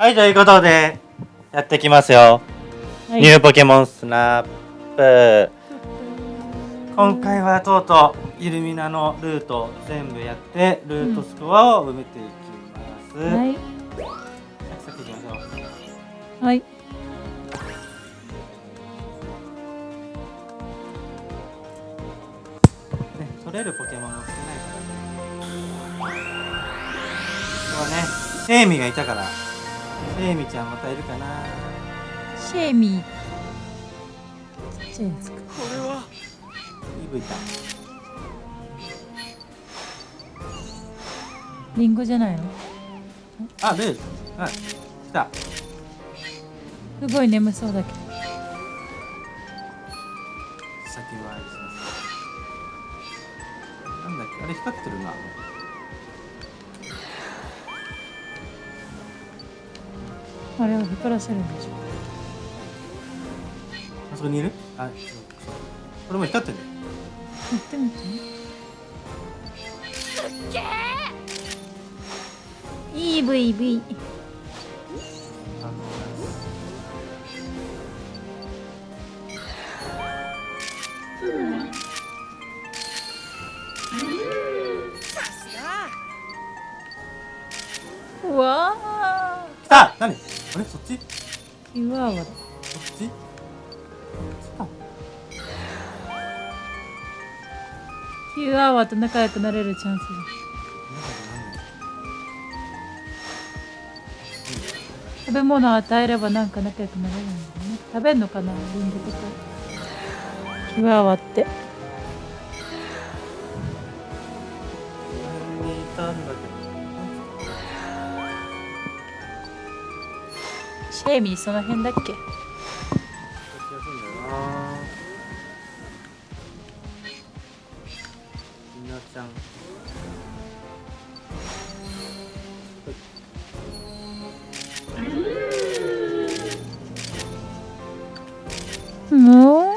はい、ということで、やってきますよ。はいニューポケモンスナップ。今回はとうとうイルミナのルート全部やって、ルートスコアを埋めていきます。はいサクサクいきましょう。はいね、取れるポケモンが少ないからね。今日はね、セイミがいたから、セイミちゃんまたいるかな？シェーミーちっちゃいやつかイブいた。リンゴじゃないの？あ、ルール。はい。来た。すごい眠そうだけど先回りします。なんだっけ？あれ光ってるな。あれを光らせるんでしょ。あそこにいる？あ、そう。そうこれも光ってるね。やってみて。EVV あのうわあ。来た！何？あれそっち？キワワだ。そっち？あキワワと仲良くなれるチャンス食べ物を与えればなんか仲良くなれるんだよね。食べんのかなリンゴと。かキワワって。この辺にいたんだけシェーミーその辺だっけ？もう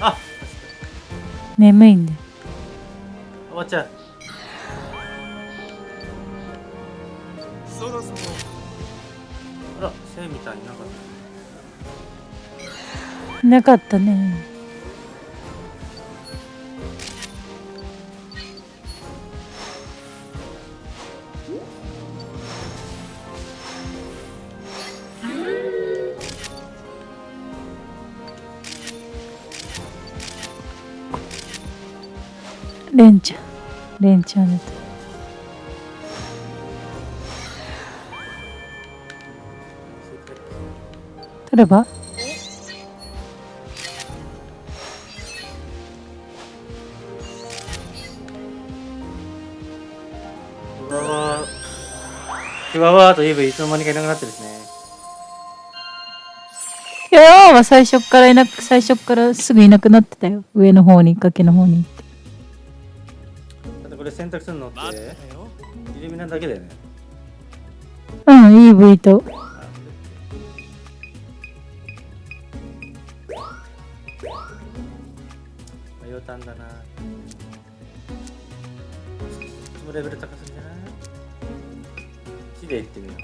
あ眠いんだ。よおばちゃんなかったね。レンちゃん。レンちゃんだと取ればふわわとイブいつの間にかいなくなってるしね。いやーは最初からいなく最初からすぐいなくなってたよ。上の方に崖の方に。行ってだってこれ選択するのってイルミナだけだよね。うん EV と。あ迷ったんだな。レベル高すぎじゃない1でいってみよう。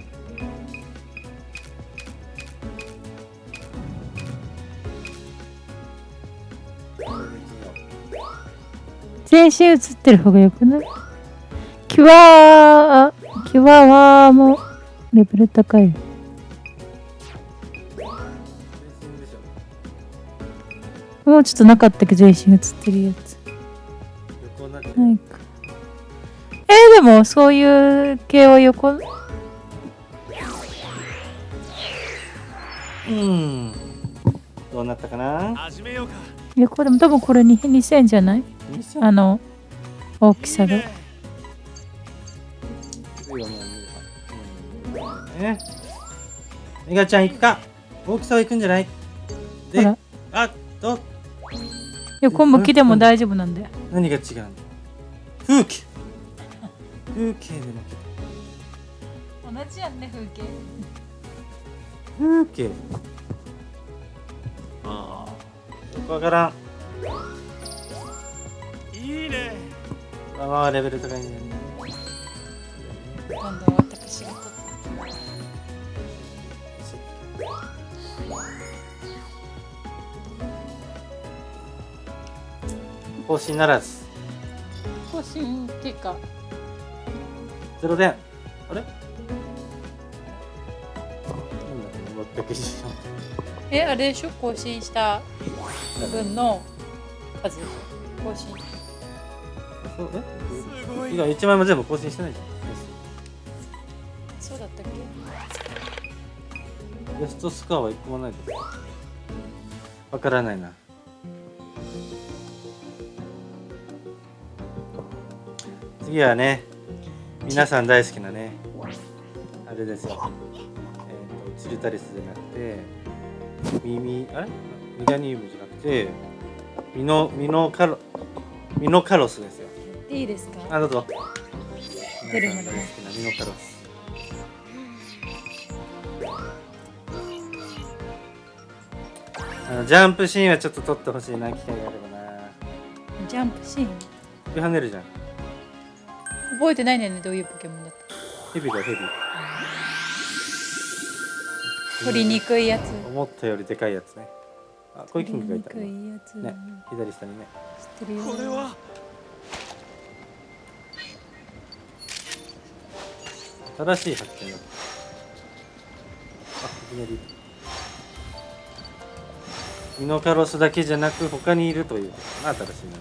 全身映ってる方がよくない？キワーキワワーもレベル高い。もうちょっとなかったっけ？全身映ってるやつ。なってる。ないか。えー、でもそういう系は横うん。どうなったかな？始めようか横でも多分これに2000じゃない？2000あの大きさがいいねねメガちゃん行くか大きさは行くんじゃないほでらあと横向きでも大丈夫なんだよ何が違うんだ風景風景でも同じやんね風景風景。ああ。よくわから。んいいね。まあまあレベル高いんだよね。どんどん私が取って。更新ならず。更新っていうか。ゼロ点あれ？えあれでしょ？更新した分の数。更新。そう？え？すごい。いや1枚も全部更新してないじゃん。そうだったっけ？ベストスコアは1個もないですわからないな。次はね皆さん大好きなねあれですよ。えっ、とチルタリスじゃなくて耳あれ？ミガニウムじゃなくて？ミノミノカロミノカロスですよ。いいですか？あどうぞ。出るまで皆さん大好きなミノカロス。あのジャンプシーンはちょっと撮ってほしいな機会があればな。ジャンプシーン？首跳ねるじゃん。覚えてないねどういうポケモンだったヘビだよヘビ取りにくいやつ。思ったよりでかいやつね。あコイキングがいたね左下にね。知ってるよこれは？正しい発見だ。あいきなり。ミノカロスだけじゃなく他にいるということかな新しいの。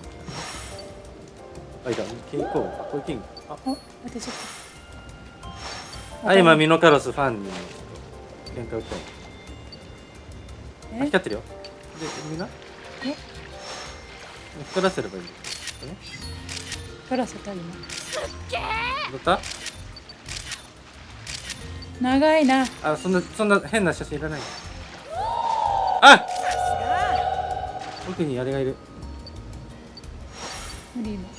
あいた。キングコー。あコイキングあ。あ待ってちょっと。あ今ミノカロスファンに喧嘩売ったよあえ光ってるよ。でみんな？え？光らせればいいね？取らせた今。どった？長いな。あそんなそんな変な写真いらないあ！奥にあれがいる。無理今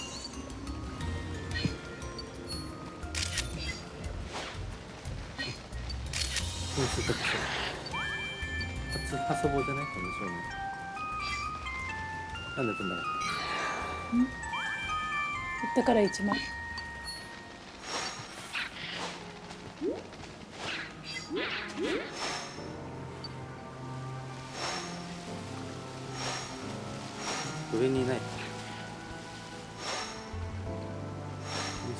品質特徴初発棒じゃないこの少年なんで飛んだの取ったから1枚上にいない。い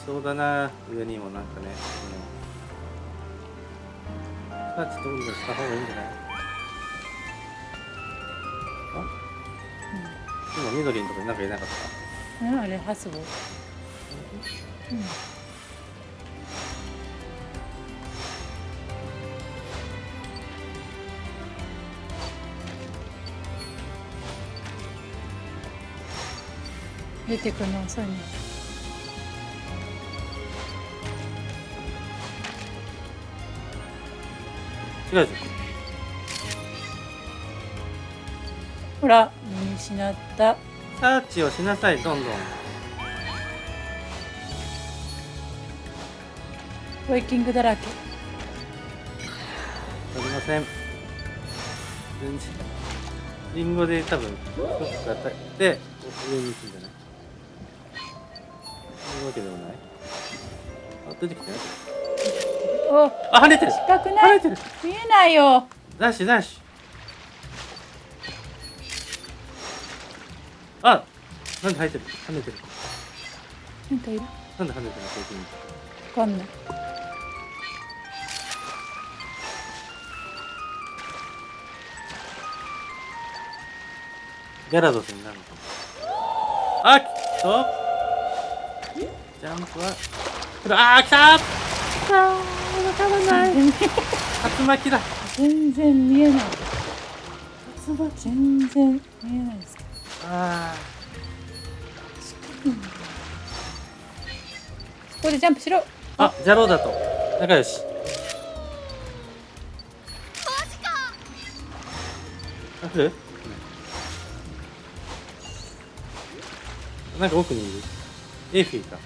そうだな。上にもなんかね。うん。さあちょっと運動した方がいいんじゃない？あ、今緑のとこになんかいなかった？うんあれハスボうん。出てくるの遅いね。違うじほら見失った。サーチをしなさいどんどん。ウェイキングだらけ。ありません。全然。リンゴで多分一つがたで上に行くんじゃない？そういうわけではない。あ出てきたよおあ跳ねてる。近くない。跳ねてる。見えないよ。ダッシュダッシュあなんで跳ねてる？跳ねてる。なんかいる？なんで跳ねてるの？最近わかんないギャラドスになるのあきっと。ジャンプは。あー来たあーわからない。竜巻だ。全然見えない。竜巻全然見えないですあここでジャンプしろ。ーあジャローだと。仲良し。あ来るなんか奥にいる。エーフィーか。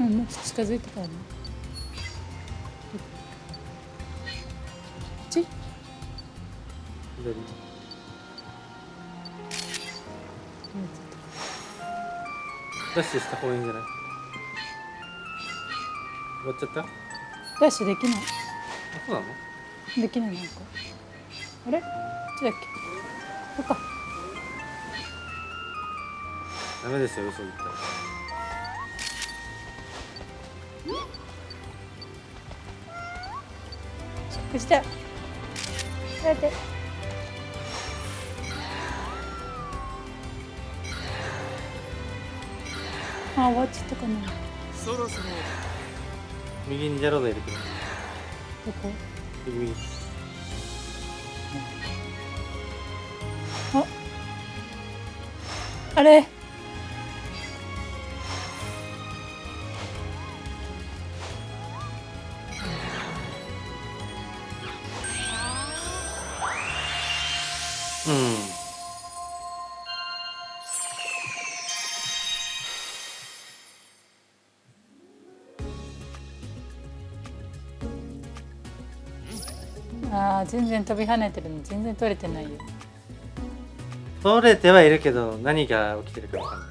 うんもうちょっと近づいてからね左ダッシュした方がいいんじゃない？終わっちゃった？あダッシュできない。そうなの？できないなんか。あれ？ちだっけそっか。ダメですよ嘘言ったらチェックしてやってあ終わっちゃったかなそろそろ右にジャロード入れてる？どこ？右右あれ？あー全然飛び跳ねてるの全然取れてないよ。取れてはいるけど何が起きてるかわかんない。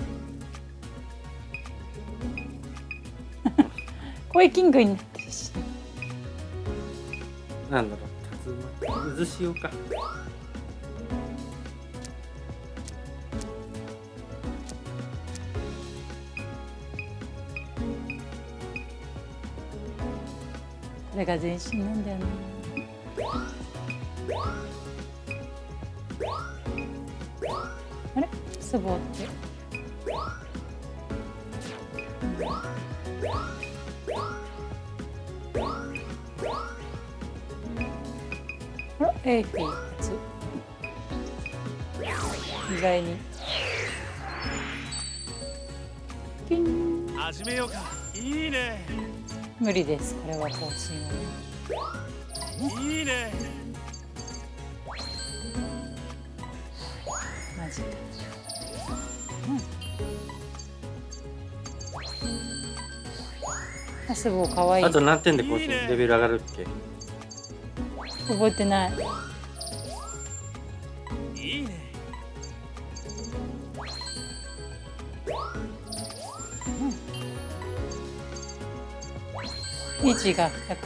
声キングに。なってるしなんだろう。渦潮か。これが全身なんだよねれスボって。エイフィー初意外に。ピン。始めようか。いいね。無理です。これは更新はねいいねうん。あ、すごい可愛いあと何点で更新いいねレベル上がるっけ？覚えてない。いいね位置が100、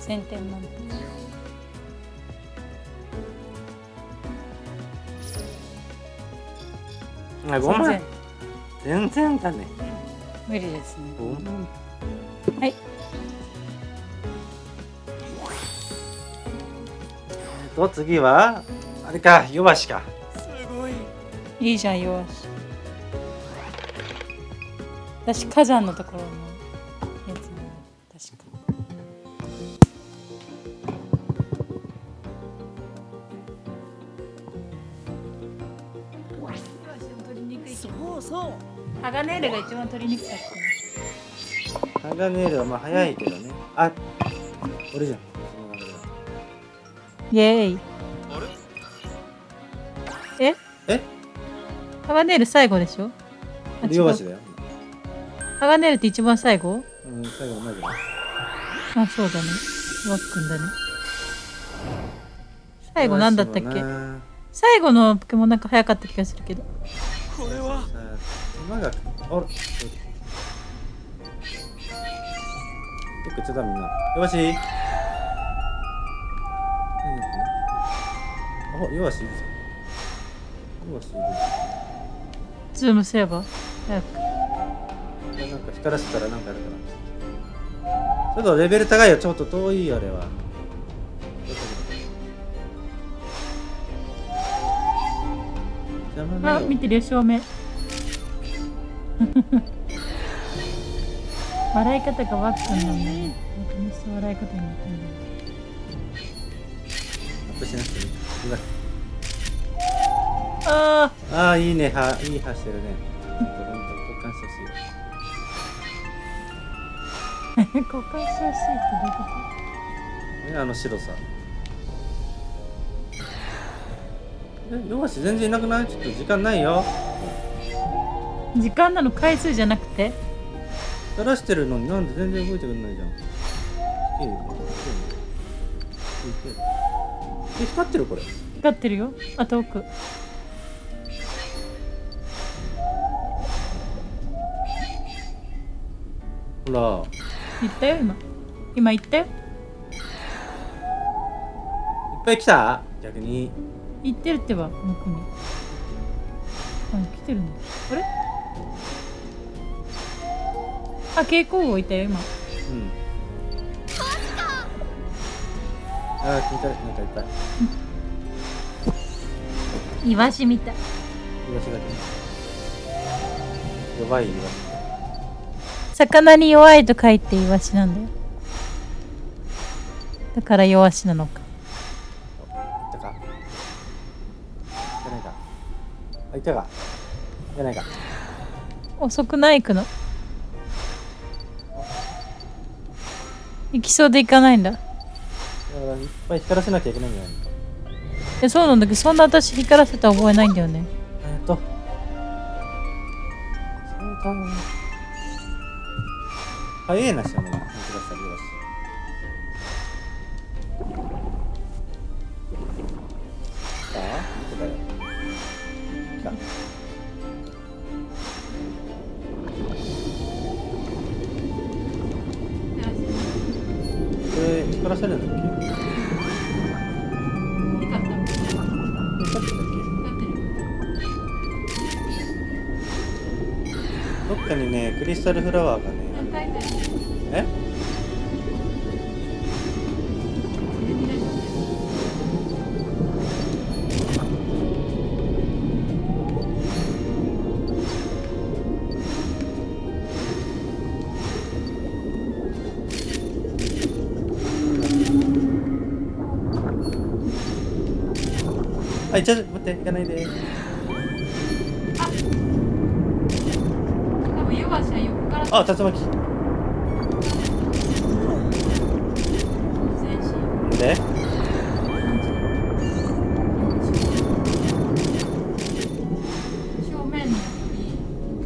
1000点満点。あ5万全然だね無理ですね。おはい。えっと次は？あれか弱しかすごいいいじゃん、よし。私、火山のところのやつね。確か。そうそうハガネールが一番取りにくかった。ハガネールはまあ早いけどね。あ俺じゃん。イエーイ。あれ？え？え？ハガネール最後でしょ？あ違う俺弱しだよ。ハガネールって一番最後？うん最後同じだあ、そうだね。ワックンだね。最後なんだったっけ？最後のポケモンなんか早かった気がするけど。これはさあ馬があらどっちゃったみんな弱し。何やってんの？あ弱しいるぞ弱しいるズームすれば？早く。いやなんか光らせたらなんかあるかなちょっとレベル高いよ。ちょっと遠いよあれは。あ、よ。見てるよ、正面。笑い方がワックンなんだね。僕にした笑い方になってんだアップしなくていい。うわあああ、いいね。はいい歯してるね。交換してほしい。あ交換してほしいってどういうこね、あの白さ。え、弱し全然いなくない？ちょっと時間ないよ。と時間なの？回数じゃなくて？垂らしてるのになんで全然動いてくれないじゃん。えええ、光ってるこれ。光ってるよ。あと奥。ほら。言ったよ、今。今行ったよいっぱい来た？逆に行ってるってば向こうにあ来てるのあれ？あ蛍光号いたよ今。うん。ああ聞いたなんかいっぱい。イワシみたい。イワシだけ。弱いイワシ。魚に弱いと書いてイワシなんだよ。だから弱しなのか。いったか。いかないか。あいたか。いかないか。遅くない行くの？行きそうで行かないんだ。だからいっぱい光らせなきゃいけないんじゃないえそうなんだけどそんな私光らせた覚えないんだよね。えっと。そうだ早いなしだも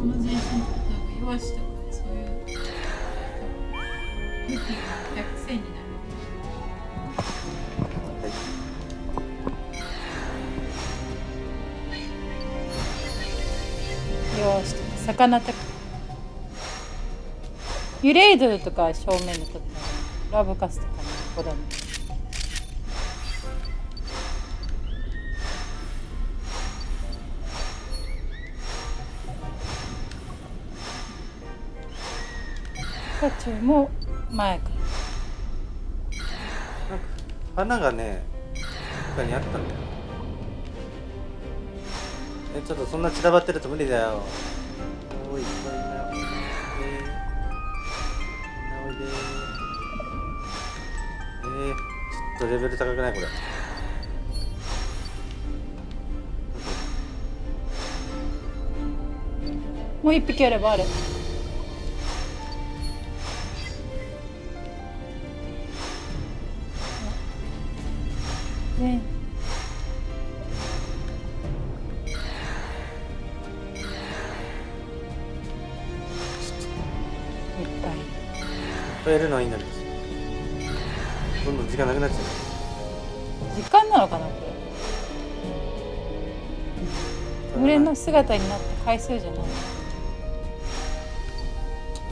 の前進とか多分弱しとかそういう向きが逆線になる。よしとか魚とかユレイドルとか正面のとこラブカスとかねここだねピカチュウも前かなんか花がね、他にあったんだよ。え、ちょっとそんな散らばってると無理だよ。おい、っぱいいな。おいで。おいで。えー、ちょっとレベル高くないこれ。もう。一匹あればあるね。いっぱい。増えるのはいいんだけど。どんどん時間なくなっちゃう。時間なのかなこれ。群れの姿になった回数じゃない。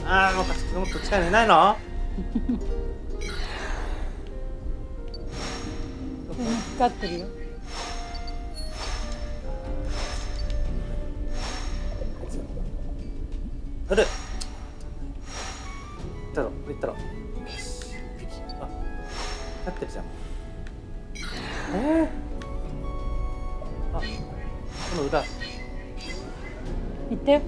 ああ、もうもっと近いのいないの？光ってるよ。ある行ったろ。行ったろ。あ。立ってるじゃん。えー、あ。この裏。行って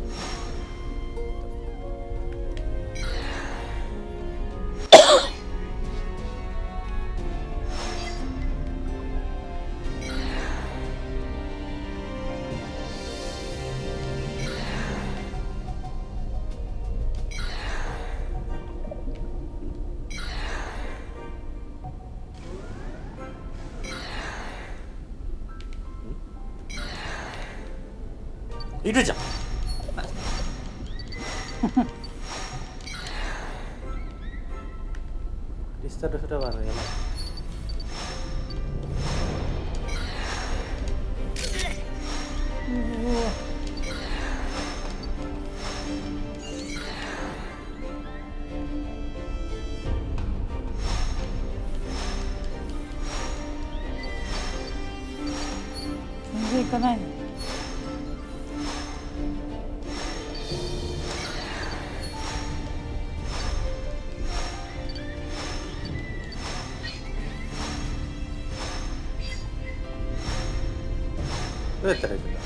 どうやったら行くんだ？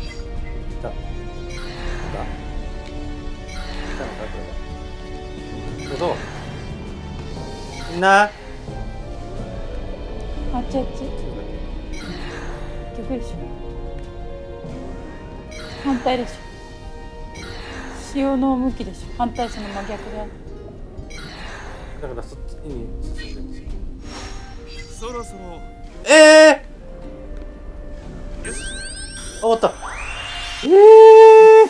来た。来た。来たのか？これは。どうみんな。あっちあっち逆でしょ反対でしょ。潮の向きでしょ。反対その真逆だだからそっちに進んでるんですよそろそろ。ええー、あ終わった。ええ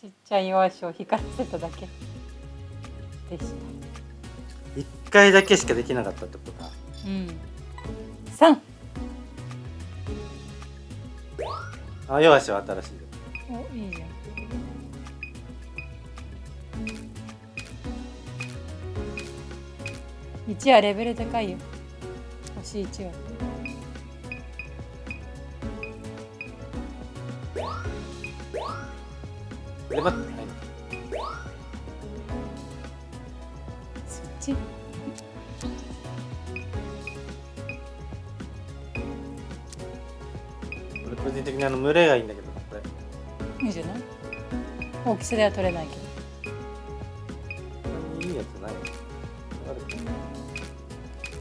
ちっちゃい弱足を光らせただけ。でした。一回だけしかできなかったってこと？だうん。3あ弱しは新しいよ。おいいじゃん1はレベル高いよ。星1は。え待っいそっち？俺個人的にあの群れがいいんだけどこれ。いいじゃない？大きさでは取れないけど。いいやつない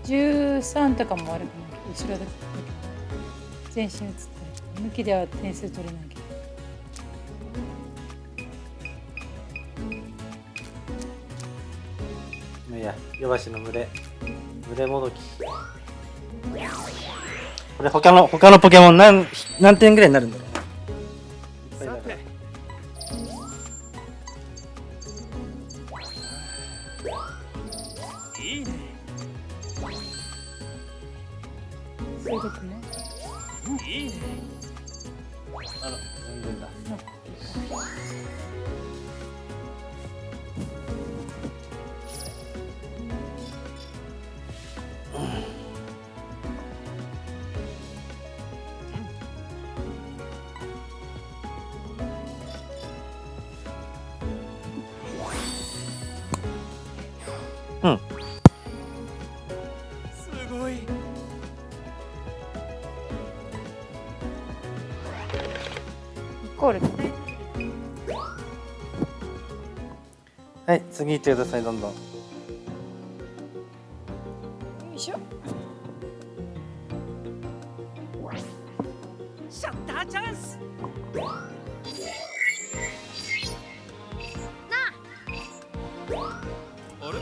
13とかも悪くないけど後ろだけ。全身映ってる。向きでは点数取れないけど。いいや弱しの群れ群れもどき。これ他の他のポケモン何何点ぐらいになるんだろう？次行ってくださいどんどん。よいしょ。シャッターチャンス。あれ？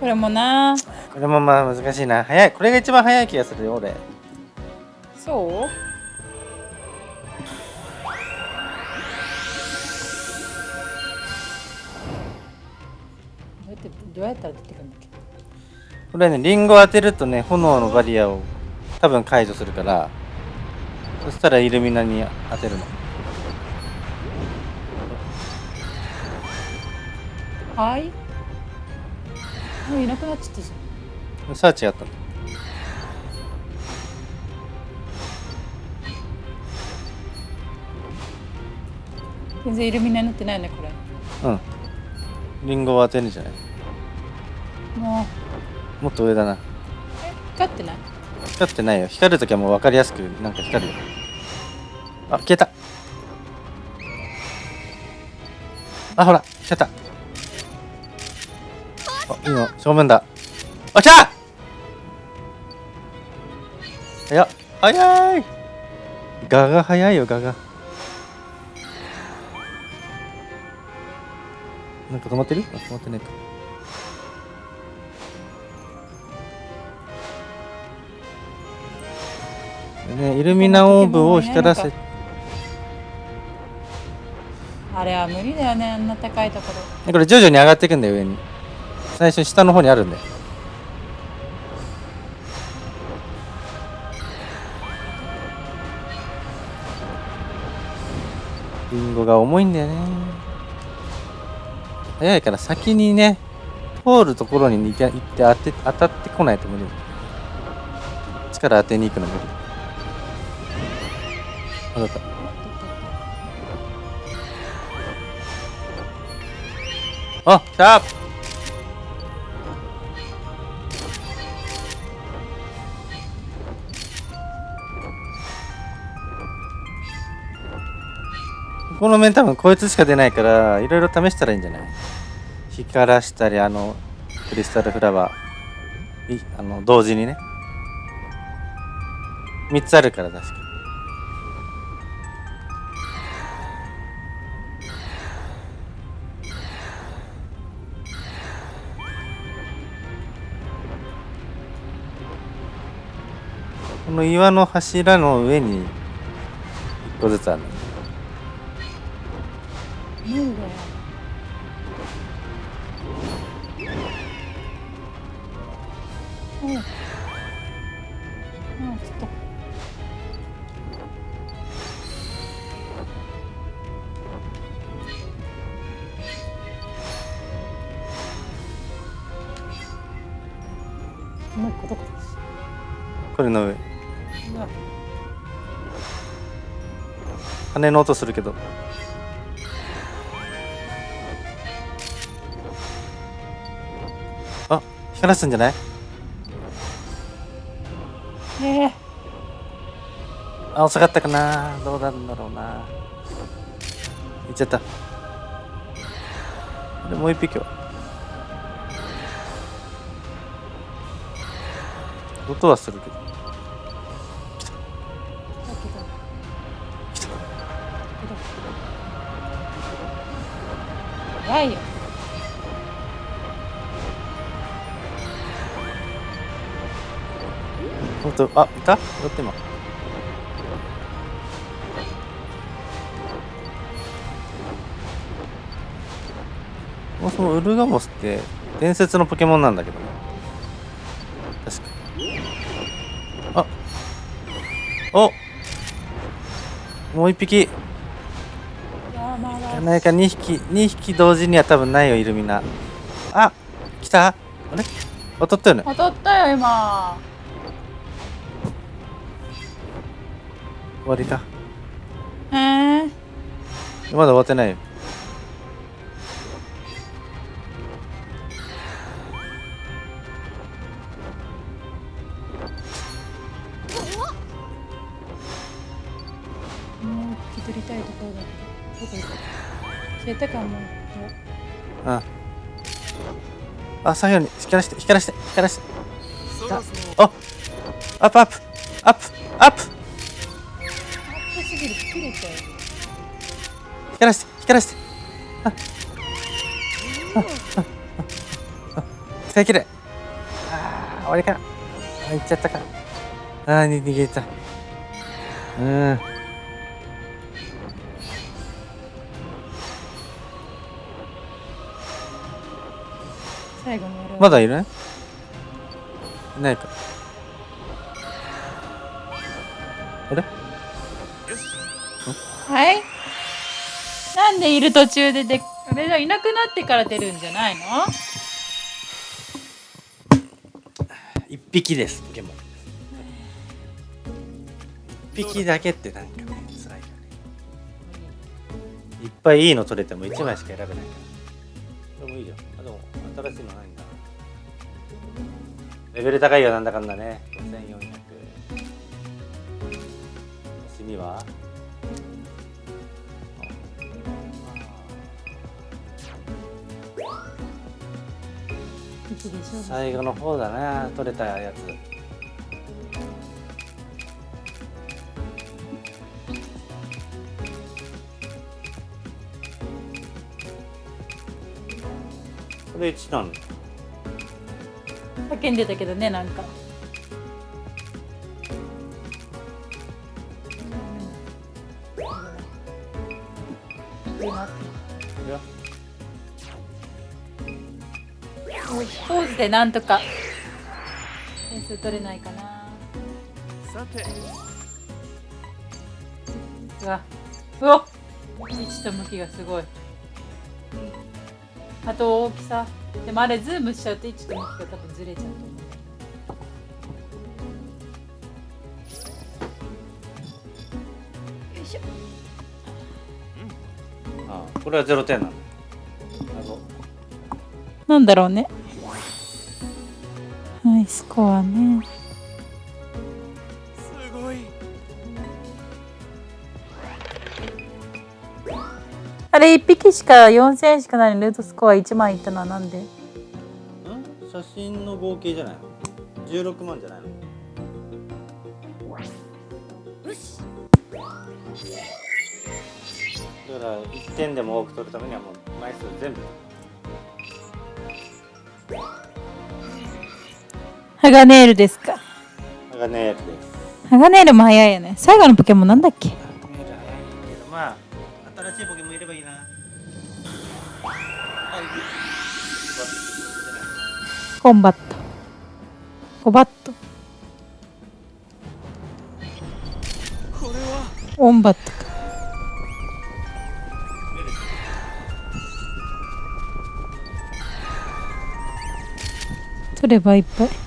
これもな。これもまあ難しいな。早い。これが一番早い気がするよ俺。そう？どうやったら出てくるんだっけ？これねリンゴ当てるとね炎のバリアを多分解除するからそしたらイルミナに当てるの。はい？もういなくなっちゃったじさあ違ったの。ゃん全然イルミナになってないねこれ。うん。リンゴを当てるんじゃない？もう。もっと上だな。え光ってない？光ってないよ。光るときはもう分かりやすくなんか光るよ。あ消えた。あほら消えた。あいいの正面だ。あ来た！早っ。早い！ガが早いよガが。なんか止まってる？あ止まってないかね、イルミナオーブを光らせ。あれは無理だよねあんな高いところ。でこれ徐々に上がっていくんだよ上に。最初下の方にあるんだよ。リンゴが重いんだよね。早いから先にね通るところに行って行って当て当たってこないと無理。力当てに行くの無理当たった。あ来た。この面多分こいつしか出ないからいろいろ試したらいいんじゃない？光らしたりあのクリスタルフラワー。あの同時にね。3つあるから確か。の岩の柱の上に1個ずつあるの。なんだようん。うんちょっと。もう一個どこだ？これの上羽の音するけど。あ光らすんじゃない？ええ。あ遅かったかな。どうなんだろうな。行っちゃった。でもう一匹は？音はするけど早いよ。ほんとあいた？やって今もそのウルガモスって伝説のポケモンなんだけど。ね確かあ。おもう一匹。何か2匹2匹同時には多分ないよイルミナあ来た？あれ？当たったよね？当たったよ今。終わりかへえまだ終わってないよあ左右に光らして光らして光らして。あアップアップアップアップアップすぎる切れちゃう光らして光らして。ああああ使い切れ。あー終わりかあ行っちゃったか。あーに逃げた。うん。まだいる？いないか。あれ？はい。なんでいる途中でであれじゃいなくなってから出るんじゃないの？一匹ですポケモン。一匹だけってなんかね辛いよね。いっぱいいいの取れても1枚しか選べないから。でもいいじゃん。あでも新しいのないレベル高いよなんだかんだね。5400趣味は？最後の方だな取れたやつ。これ1なんだ叫んでたけどねなんか。ポーズでなんとか点数取れないかな。さて。うわ。うわ。位置と向きがすごいあと大きさ。でもあれズームしちゃうと位置と向きが多分ずれちゃうと思う。よいしょ。ああこれはゼロ点なの。謎。なんだろうね。はいスコアねあれ1匹しか4000円しかないのにルートスコア1万いったのはなんで？ん？写真の合計じゃないの？16万じゃないの？だから1点でも多く取るためにはもう枚数全部。ハガネールですか？ハガネールです。ハガネールも早いよね。最後のポケモンなんだっけ？コンバット。コバットオンバットか。取ればいっぱい。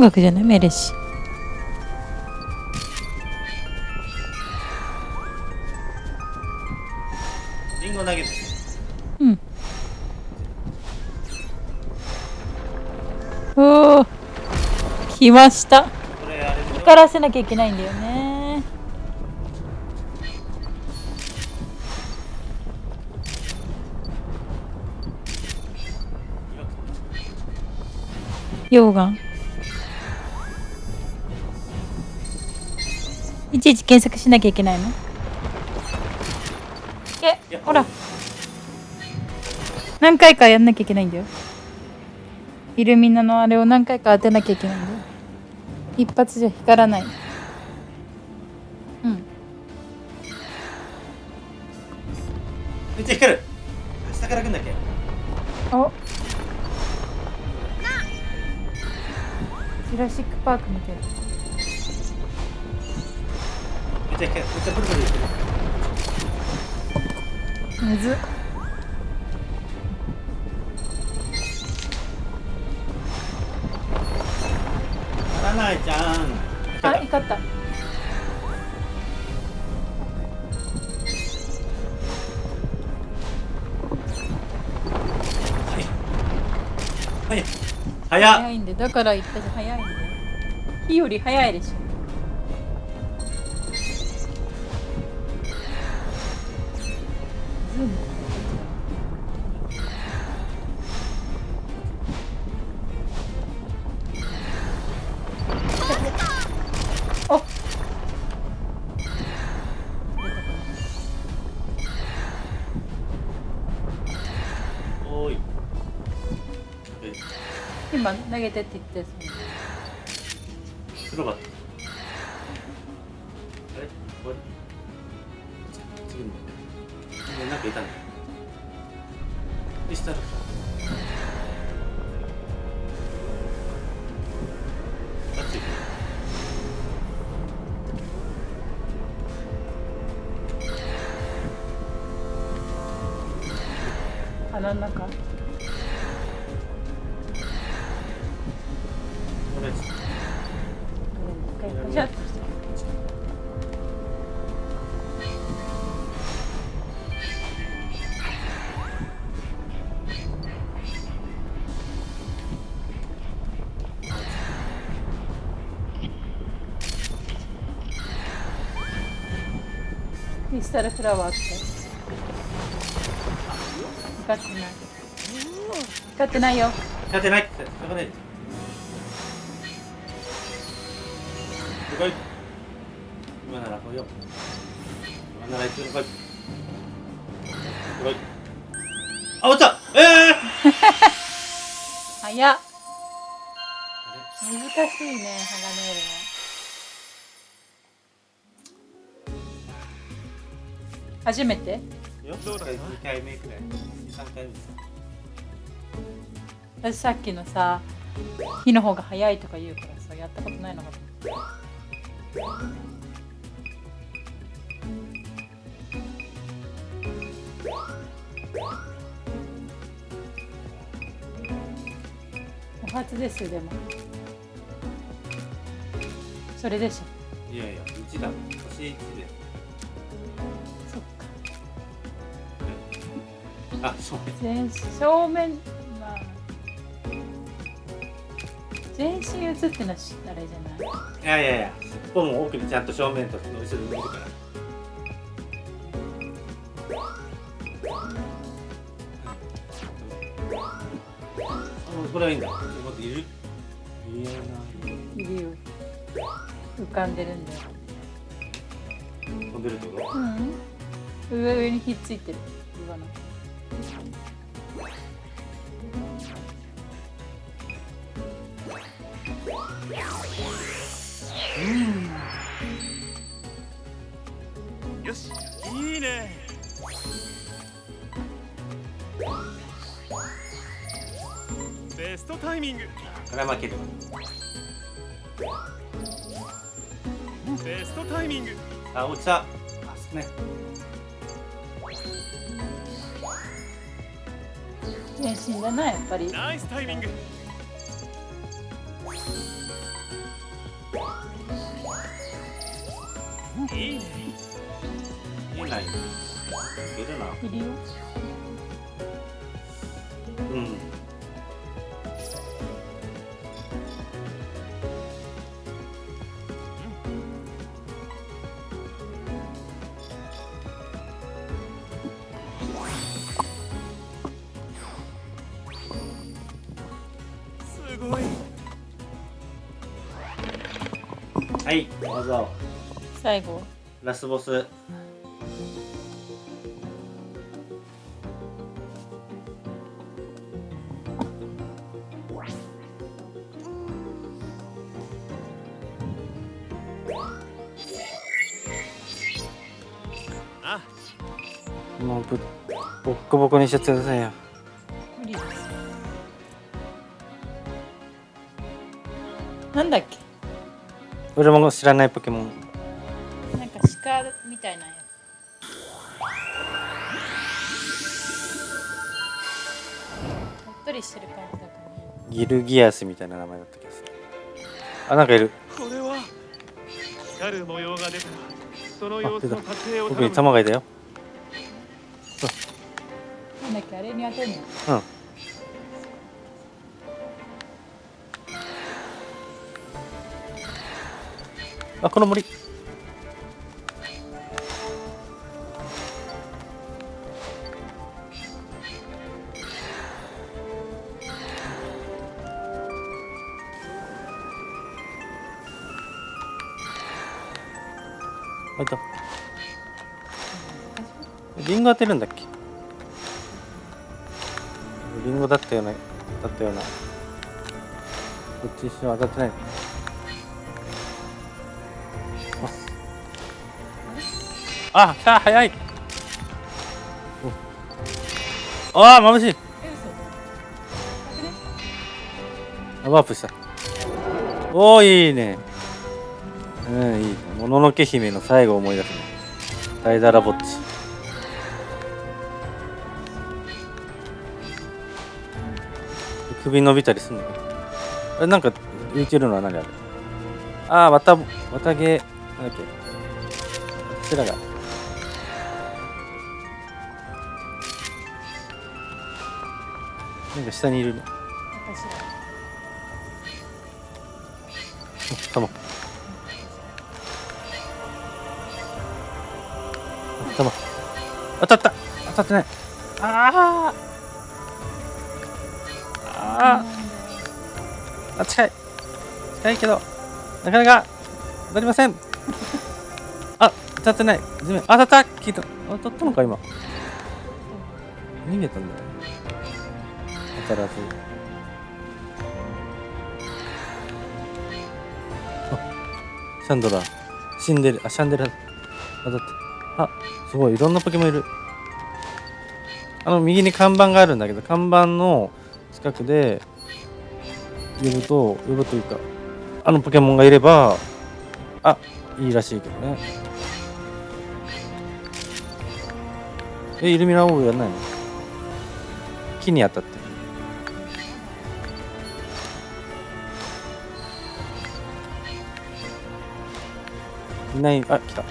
音楽じゃない？メレシ。リンゴ投げるうん。おお来ました。これあれでしょ光らせなきゃいけないんだよね。溶岩ちいち検索しなきゃいけないの？いえやほら。何回かやんなきゃいけないんだよ。イルミナのあれを何回か当てなきゃいけないんだよ。一発じゃ光らないうん。めっちゃ光る。下から来んだっけ？お。ジュラシック・パーク見てるむず。っならないじゃん。あ光った。はい。早いんでだから言ったじゃん。早いんだよ。火より早いでしょ今投クリスタルフラワーって光ってない光ってないよ勝てないってしょうがないい今なら来いよ今ならいいあ落ちたええー、早っあ難しいねハガネー初めて？れよどうだった2回目くらい。23回目です。私さっきのさ火の方が早いとか言うからさやったことないのかと思ってお初ですよでも。それでしょ。いやいや1だ星1であそう。全正面まあ全身映ってのしあれじゃない？いやいやいや尻尾も奥にちゃんと正面と後ろに見るから。あこれはいいんだ。ちょっと待っている？いやないるよ。浮かんでるんだよ。飛んでるってこと？うん。上上にひっついてる。岩のよしいいね。ベストタイミング。これは負けるベストタイミング。あ落ちた。あ少ない。全身だなやっぱり。ナイスタイミングない。いけるな。いるよ。うん。すごい。はいどうぞ。最後。ラスボスもうぶボッコボコにしちゃってくださいよ。無理です。なんだっけ？俺も知らないポケモン。なんか鹿みたいなやつ。おっとりしてる感じだとね。ギルギアスみたいな名前だった気がする。あなんかいる。これは光る模様が出た。らその様子の撮影を僕にむ玉がいたよだっけあれに当てんのうん。あこの森。あいたリンゴ当てるんだっけ？だったようなだったような。こっち一瞬当たってない。ああ来た早い。おああ眩しい。あワープした。おおいいね。うんいいもののけ姫の最後を思い出すね。ダイダラぼっち首伸びたりすんのかな？あれなんか浮いてるのは何あれ？ああ綿綿毛なんだっけ？こちらがなんか下にいるね。私ら玉玉当たった。当たってない。あー。近いけどなかなか当たりません。あ当たってない。地面。当たった。聞いた。当たったのか今。逃げたんだよ。当たらずあシャンドラ死んでるあシャンデラ。当たった。あすごい。いろんなポケモンいる。あの右に看板があるんだけど看板の近くで呼ぶと呼ぶというかあのポケモンがいればあいいらしいけどね。えイルミナオーブやんないの？木に当たっていない。あ来た。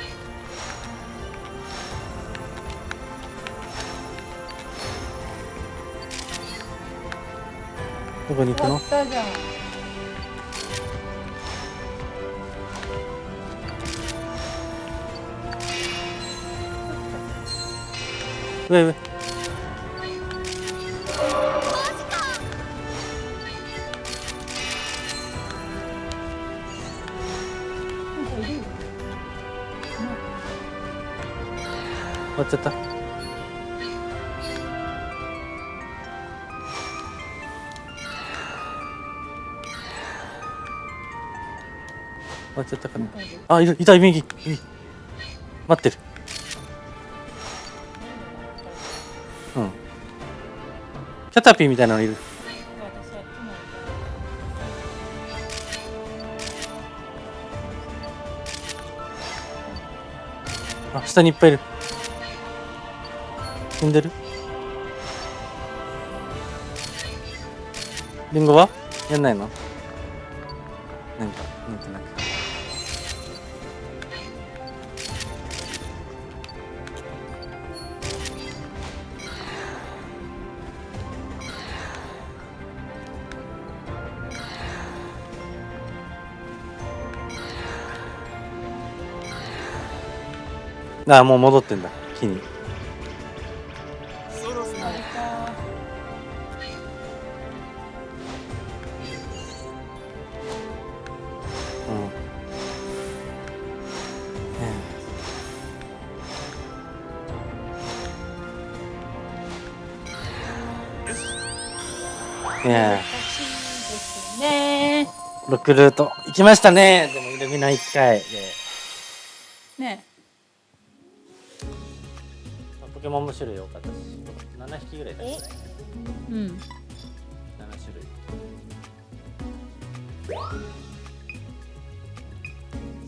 どこに行くの？上上。終わっちゃった。終わっちゃったかな。なんかいるあいるいた右右待ってる。タタピーみたいなのいる。あ下にいっぱいいる。踏んでる？リンゴは？やんないの？ああもう戻ってんだ。木に。うん。ねえ。ねロックルート。行きましたね。でもイルミナ1回で。ねポケモンも種類多かったし7匹ぐらいだったねうん。7種類。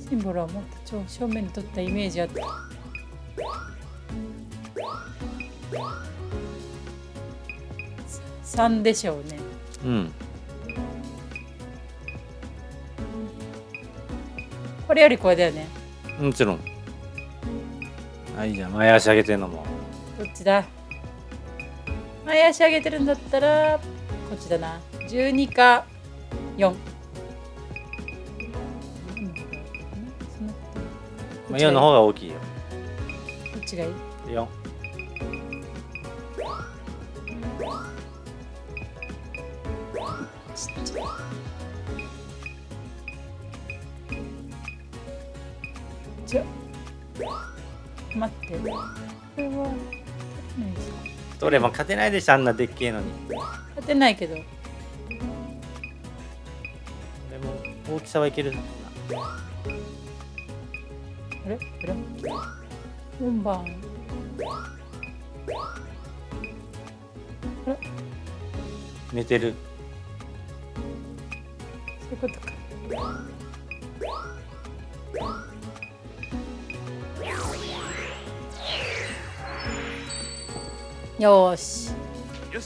シンボルはもっと超正面に撮ったイメージあった。3でしょうね。うん。これよりこれだよね。もちろん。あいいじゃん前足上げてんのもどっちだ。前足上げてるんだったらこっちだな。12か4まあ、4の方が大きいよ。どっちがいい。4ちっちゃい。じゃ待って。これはですかどれも勝てないでしょあんなでっけえのに。勝てないけど。でも大きさはいけるな。あれ？あれ？4番寝てる。そういうことかよーし。よし。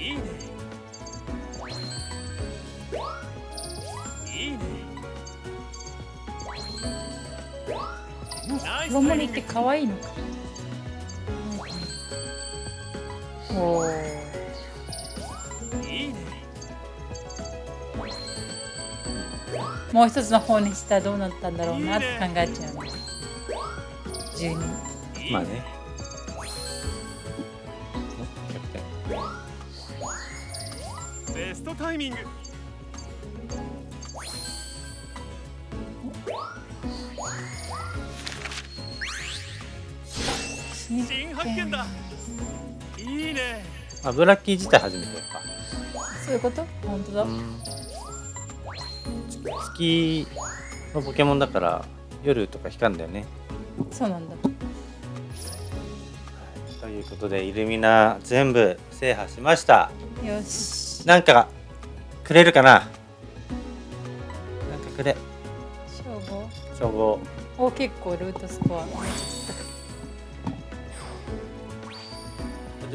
いいね。いいね。ナイスロモリって可愛いのか。おー。いいねもう一つの方にしたらどうなったんだろうなって考えちゃうね。12まあねタイミング。新発見だ。いいね。あブラッキー自体初めてかそういうこと？本当だ、うん。月のポケモンだから夜とか光るんだよね。そうなんだ。ということでイルミナ全部制覇しました。よし。なんかくれるかな？なんかくれ。称号称号お結構ルートスコア。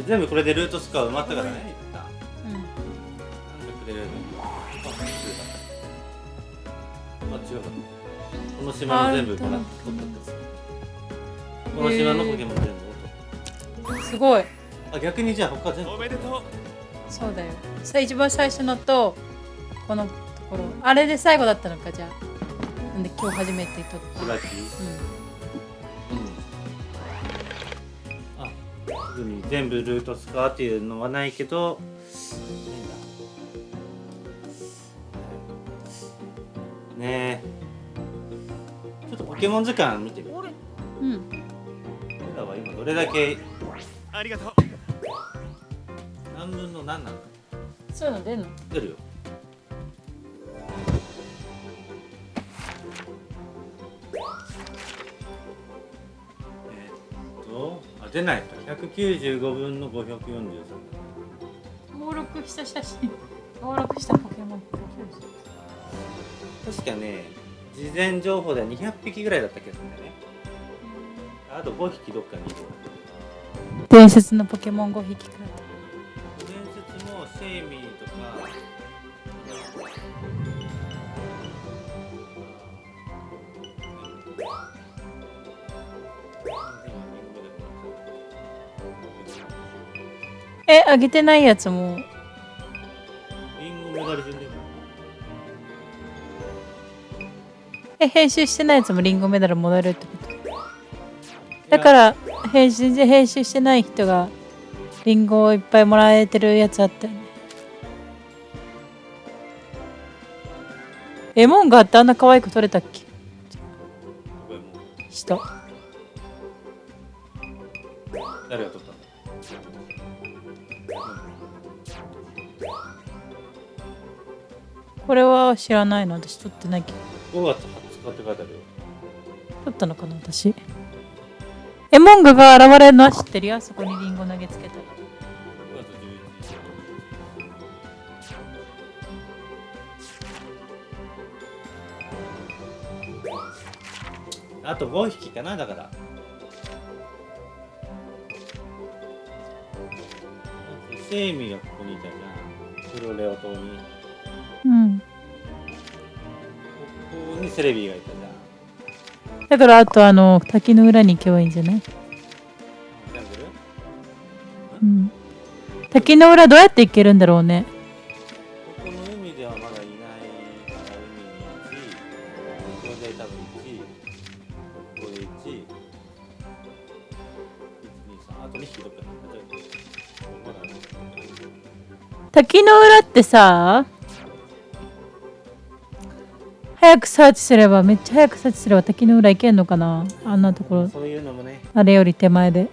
全部これでルートスコア埋まったからね。うん。なんかくれる。あくれたあ違うかこの島の全部もらっ取ったってこの島のポケモン全部？すごい。たあ逆にじゃあ他全部。おめでとうそうだよ。さ一番最初のとこのところ。あれで最後だったのかじゃあ。なんで今日初めて撮ったラッキーうあすぐに全部ルートスコアっていうのはないけどないんだねえ。ちょっとポケモン図鑑見てみるんうん。俺らは今どれだけありがとうの何なの？かそういうの出んの？出るよ。えーっとあ出ないか195分の543登録した写真。登録したポケモン。確かね事前情報では200匹ぐらいだった気がするんだよね。あと5匹どっかにいる。伝説のポケモン5匹くらいえあげてないやつも。え編集してないやつもリンゴメダルもらえるってこと？だから編集全然編集してない人がリンゴをいっぱいもらえてるやつあったよね。エモンガってあんな可愛く撮れたっけ？ここれは知らないの私撮ってないけど。5月20日って書いてあるよ。撮ったのかな私。エモンガが現れるのは知ってるよ。そこにリンゴ投げつけたら5月11日あと5匹かなだから。セイミがここにいたじゃんプロレオ島に。こうん。こにセレビがいたじゃん。だからあとあの滝の裏に行けばいいんじゃない？うん。滝の裏どうやって行けるんだろうね。ここの海ではまだいないから海に1これで多分1ここで1 1 2 3あと2匹どっか滝の裏ってさ早くサーチすればめっちゃ早くサーチすれば滝の裏行けんのかな？あんなところ。そういうのもね。あれより手前で。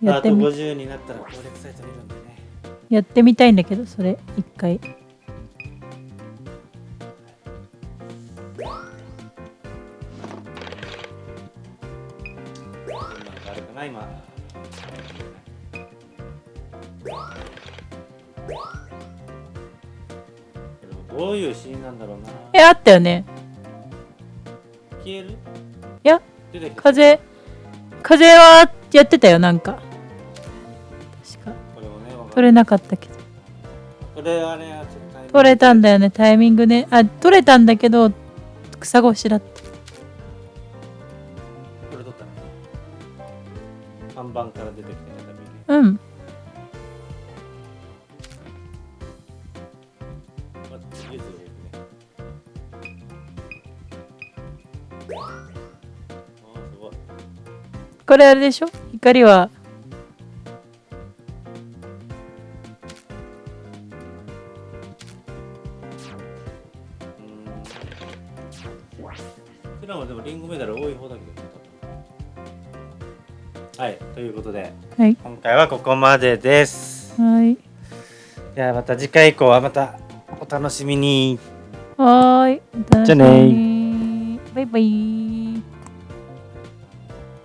やあとってみ。50になったら攻略サイト見るんだよね。やってみたいんだけどそれ。一回。今。どういうシーンなんだろうな。えあったよね消える？いや風風はやってたよなんか。確か。取れなかったけど。これは取れたんだよねタイミングね。あ取れたんだけど草越しだった。これ取ったの看板から出てきたね多分ねうんこれあれでしょ？光は。うーんうちらもでもリンゴメダル多い方だけど。はいということで。はい。今回はここまでです。はい。じゃあまた次回以降はまたお楽しみに。はーいじゃあねにバイバイ